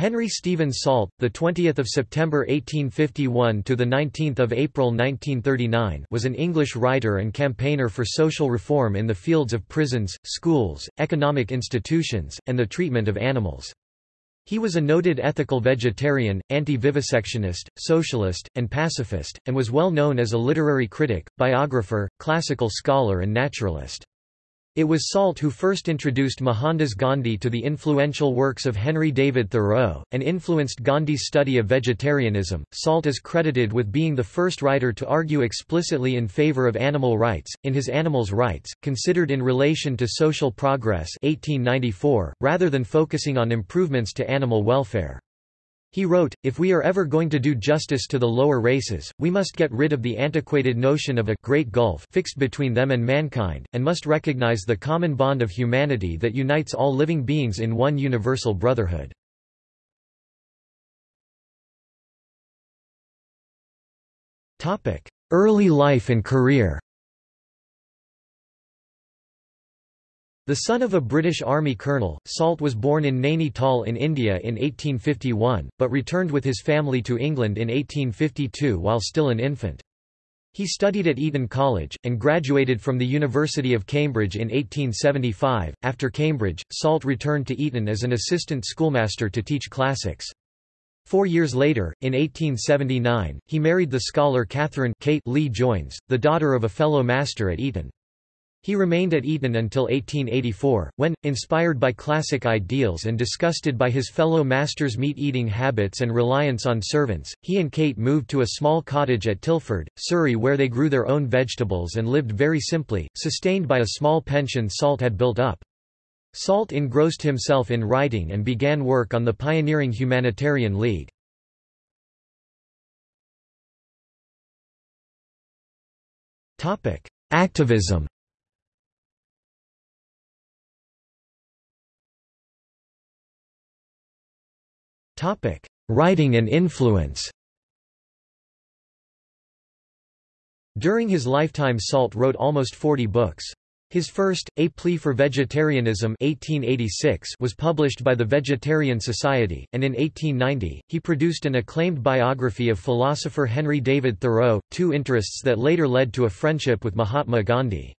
Henry Stephen Salt, the 20th of September 1851 to the 19th of April 1939, was an English writer and campaigner for social reform in the fields of prisons, schools, economic institutions, and the treatment of animals. He was a noted ethical vegetarian, anti-vivisectionist, socialist, and pacifist, and was well known as a literary critic, biographer, classical scholar and naturalist. It was Salt who first introduced Mohandas Gandhi to the influential works of Henry David Thoreau, and influenced Gandhi's study of vegetarianism. Salt is credited with being the first writer to argue explicitly in favor of animal rights, in his Animals' Rights, considered in relation to social progress 1894, rather than focusing on improvements to animal welfare. He wrote, If we are ever going to do justice to the lower races, we must get rid of the antiquated notion of a great gulf fixed between them and mankind, and must recognize the common bond of humanity that unites all living beings in one universal brotherhood. Early life and career The son of a British Army colonel, Salt was born in Nainital in India in 1851, but returned with his family to England in 1852 while still an infant. He studied at Eton College, and graduated from the University of Cambridge in 1875. After Cambridge, Salt returned to Eton as an assistant schoolmaster to teach classics. Four years later, in 1879, he married the scholar Catherine Kate Lee Joynes, the daughter of a fellow master at Eton. He remained at Eton until 1884, when, inspired by classic ideals and disgusted by his fellow masters' meat-eating habits and reliance on servants, he and Kate moved to a small cottage at Tilford, Surrey where they grew their own vegetables and lived very simply, sustained by a small pension Salt had built up. Salt engrossed himself in writing and began work on the pioneering Humanitarian League. Activism Writing and influence During his lifetime Salt wrote almost 40 books. His first, A Plea for Vegetarianism 1886 was published by the Vegetarian Society, and in 1890, he produced an acclaimed biography of philosopher Henry David Thoreau, two interests that later led to a friendship with Mahatma Gandhi.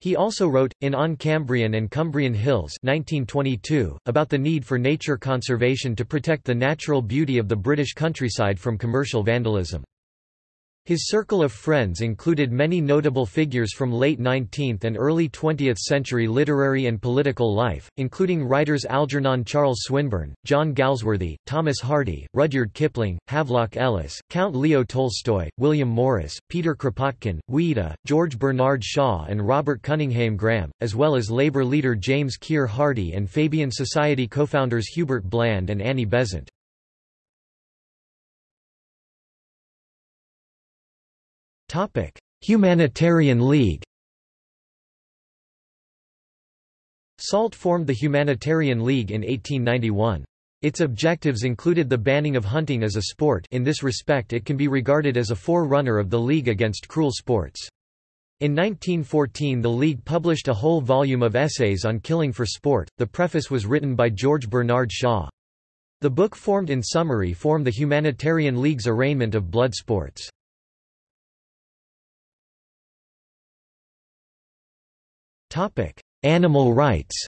He also wrote, in On Cambrian and Cumbrian Hills 1922, about the need for nature conservation to protect the natural beauty of the British countryside from commercial vandalism. His circle of friends included many notable figures from late 19th and early 20th century literary and political life, including writers Algernon Charles Swinburne, John Galsworthy, Thomas Hardy, Rudyard Kipling, Havelock Ellis, Count Leo Tolstoy, William Morris, Peter Kropotkin, Ouida, George Bernard Shaw and Robert Cunninghame Graham, as well as Labour leader James Keir Hardie and Fabian Society co-founders Hubert Bland and Annie Besant. Humanitarian League SALT formed the Humanitarian League in 1891. Its objectives included the banning of hunting as a sport in this respect it can be regarded as a forerunner of the League Against Cruel Sports. In 1914 the League published a whole volume of essays on killing for sport, the preface was written by George Bernard Shaw. The book formed in summary form the Humanitarian League's arraignment of blood sports. Animal rights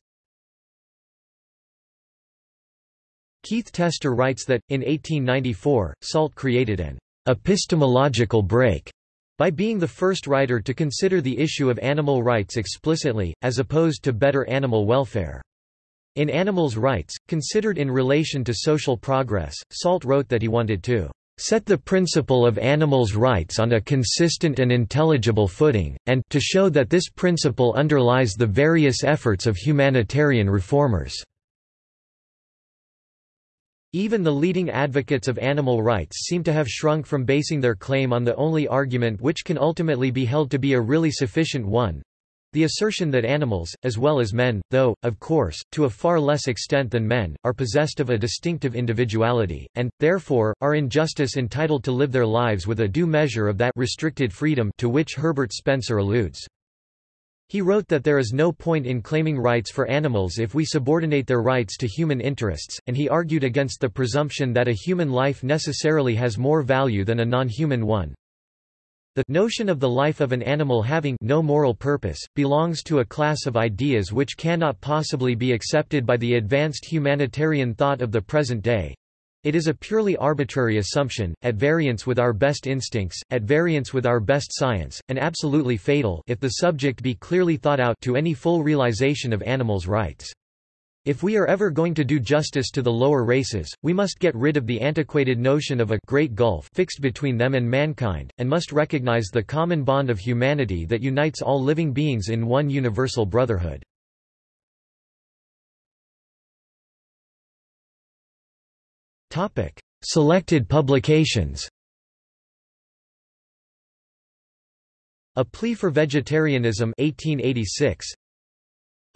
Keith Tester writes that, in 1894, Salt created an epistemological break by being the first writer to consider the issue of animal rights explicitly, as opposed to better animal welfare. In Animals' Rights, considered in relation to social progress, Salt wrote that he wanted to set the principle of animals' rights on a consistent and intelligible footing, and to show that this principle underlies the various efforts of humanitarian reformers." Even the leading advocates of animal rights seem to have shrunk from basing their claim on the only argument which can ultimately be held to be a really sufficient one, the assertion that animals, as well as men, though, of course, to a far less extent than men, are possessed of a distinctive individuality, and, therefore, are in justice entitled to live their lives with a due measure of that restricted freedom to which Herbert Spencer alludes. He wrote that there is no point in claiming rights for animals if we subordinate their rights to human interests, and he argued against the presumption that a human life necessarily has more value than a non-human one. The notion of the life of an animal having no moral purpose, belongs to a class of ideas which cannot possibly be accepted by the advanced humanitarian thought of the present day. It is a purely arbitrary assumption, at variance with our best instincts, at variance with our best science, and absolutely fatal if the subject be clearly thought out to any full realization of animals' rights. If we are ever going to do justice to the lower races, we must get rid of the antiquated notion of a great gulf fixed between them and mankind, and must recognize the common bond of humanity that unites all living beings in one universal brotherhood. Selected publications A Plea for Vegetarianism 1886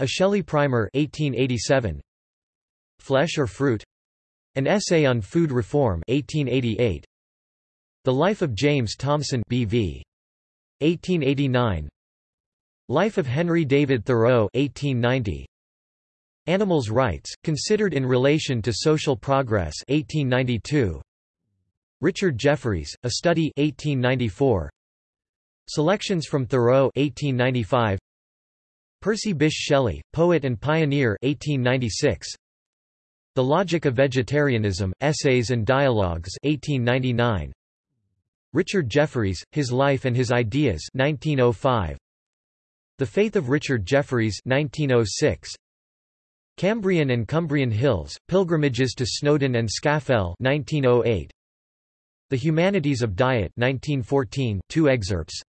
a Shelley Primer 1887. Flesh or Fruit? An Essay on Food Reform 1888. The Life of James Thomson B.V. 1889. Life of Henry David Thoreau 1890. Animals' Rights, Considered in Relation to Social Progress 1892. Richard Jefferies, A Study 1894. Selections from Thoreau 1895. Percy Bysshe Shelley, poet and pioneer 1896. The Logic of Vegetarianism, Essays and Dialogues 1899. Richard Jefferies, His Life and His Ideas 1905. The Faith of Richard Jefferies 1906. Cambrian and Cumbrian Hills, Pilgrimages to Snowdon and Scafell 1908. The Humanities of Diet 1914, two excerpts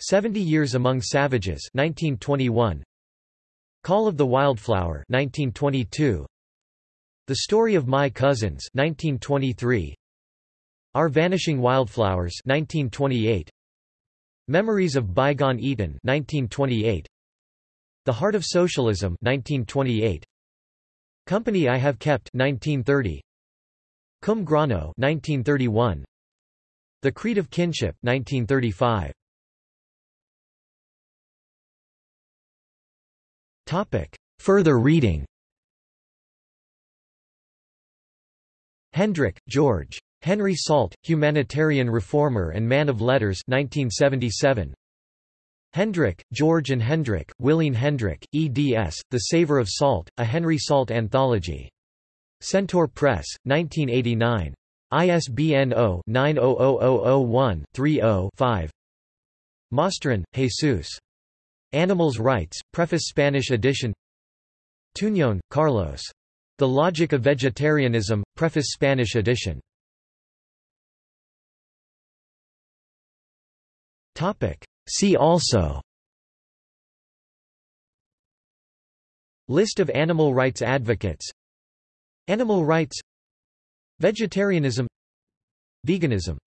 Seventy Years Among Savages 1921. Call of the Wildflower 1922. The Story of My Cousins 1923. Our Vanishing Wildflowers 1928. Memories of Bygone Eton 1928. The Heart of Socialism 1928. Company I Have Kept 1930. Cum Grano 1931. The Creed of Kinship 1935. Topic. Further reading Hendrick, George. Henry Salt, Humanitarian Reformer and Man of Letters 1977. Hendrick, George and Hendrick, Willene Hendrick, eds, The Savor of Salt, a Henry Salt Anthology. Centaur Press, 1989. ISBN 0-900001-30-5 Mosterín, Jesus. Animals' Rights, Preface Spanish edition. Tuñón, Carlos. The Logic of Vegetarianism, Preface Spanish edition. See also. List of animal rights advocates. Animal rights. Vegetarianism. Veganism